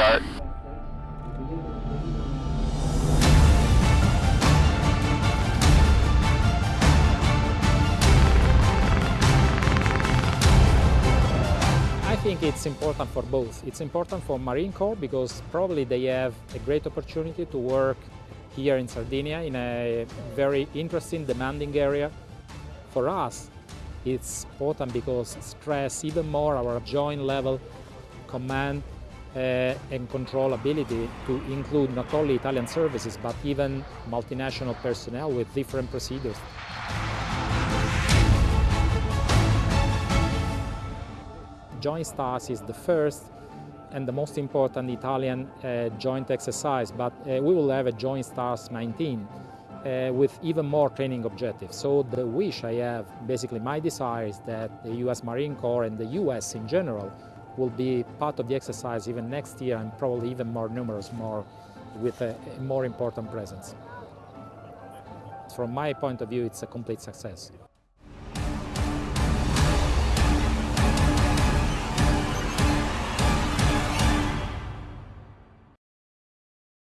start. I think it's important for both. It's important for Marine Corps because probably they have a great opportunity to work here in Sardinia in a very interesting, demanding area. For us, it's important because stress even more our joint level command uh, and control ability to include not only Italian services but even multinational personnel with different procedures. Joint STARS is the first and the most important Italian uh, joint exercise, but uh, we will have a Joint STARS 19 uh, with even more training objectives. So the wish I have, basically my desire is that the US Marine Corps and the US in general will be part of the exercise even next year and probably even more numerous, more with a, more important presence. From my point of view, it's a complete success.